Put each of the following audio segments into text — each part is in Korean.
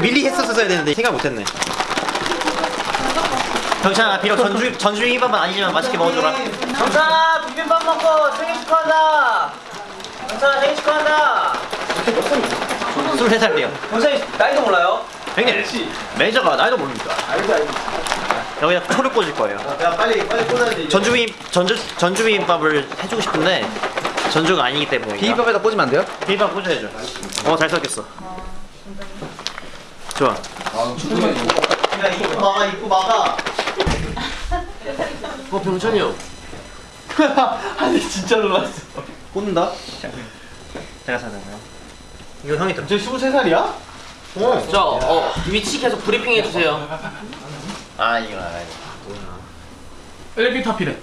있어야 되는데 생각 못했네. 경찬아 비록 전주 전주 비빔밥은 아니지만 맛있게 먹어줘라. 경찬아 비빔밥 먹고 생일 축하한다. 경찬아 생일 축하한다. 23살이요. 경찬이 나이도 몰라요? 형님 매니저가 나이도 모릅니까 여기다 초를 꽂을 거예요. 야 빨리 빨리 꽂아야지. 전주 비빔 전주 전주 비빔밥을 해주고 싶은데 전주가 아니기 때문에. 비빔밥에다 꽂으면 안 돼요? 비빔밥 꽂아야죠. 어잘 섞였어 좋아. 야 입구 막아 입구 막아 어 병찬이 형. 아니 진짜 놀랐어. 꽂는다? 제가 사잖아요. 이거 형이 좀저 23살이야? 저 어, 위치 계속 브리핑 해주세요. 아 이거 알아요 엘리베이터 필에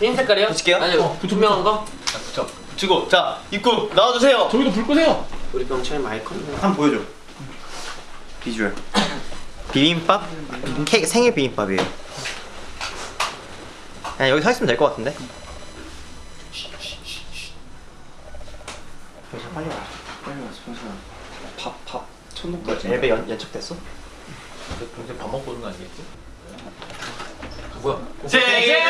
흰 색깔이요? 붙일게요? 아니 투명한 거? 붙여. 붙이고. 자 입구 나와주세요. 저기도 불 끄세요. 우리 병찬이 컸네. 한번 보여줘 비주얼. 비빔밥? 케이크 생일 비빔밥이에요. 그냥 여기 서 있으면 될 것 같은데? 빨리 와. 빨리 와서 병찬아 밥밥. 천둥까지. 예배 연, 연착됐어? 병찬 밥 먹고 오는 거 아니겠지? 생일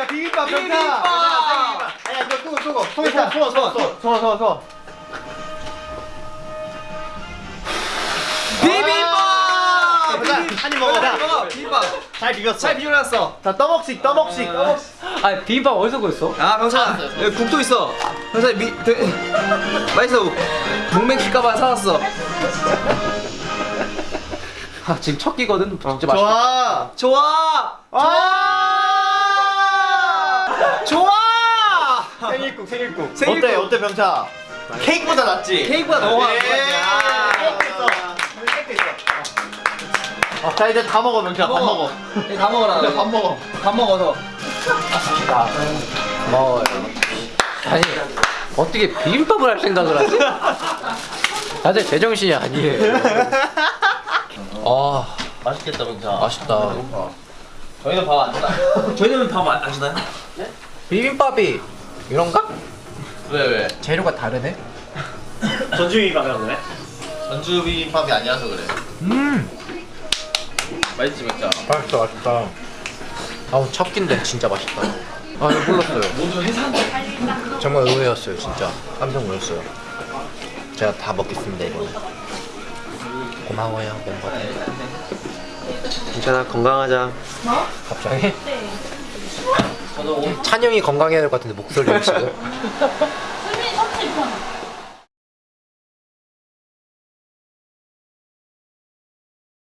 야 비빔밥 병찬 아니야 이거 끄고. 끄고 손 있다 손손손손손손 비빔밥! 한입 먹어 비빔밥. 잘 비볐어. 잘 비벼놨어. 자 떠먹식 떠먹식 떠먹식 아 비빔밥 어디서 구했어? 아 여기 국도 있어. 병찬아 미 되, 맛있어. 동맥킬까봐 사왔어. 아 지금 첫 끼거든? 진짜 맛있다. 좋아. 좋아. 아 좋아! 생일국 생일국. 생일국. 어때 어때 병차? 케이크보다 낫지? 케이크가 너무 예. 있어. 어, 자 이제 다 먹어 병차. 밥 먹어. 네, 다 먹어라. 밥 먹어. 밥 먹어서. 고마워요. 아니 어떻게 비빔밥을 할 생각을 하지? 다들 제정신이 아니에요. 아. 맛있겠다 병찬 맛있다. 저희는 밥안 주나? 저희는 밥안 주나요? 비빔밥이 이런가? 왜 왜? 재료가 다르네? 전주 비빔밥이라고 그래? 전주 비빔밥이 아니라서 그래. 음! 맛있지 병찬 맛있다 맛있다. 아우 첫 끼인데 진짜 맛있다. 아 이거 몰랐어요. 모두 회사인데 정말 의외였어요 진짜. 깜짝 놀랐어요. 제가 다 먹겠습니다 이번에 고마워요 멤버들. 괜찮아 건강하자. 갑자기? 찬영이 건강해야 될 것 같은데 목소리가 지금.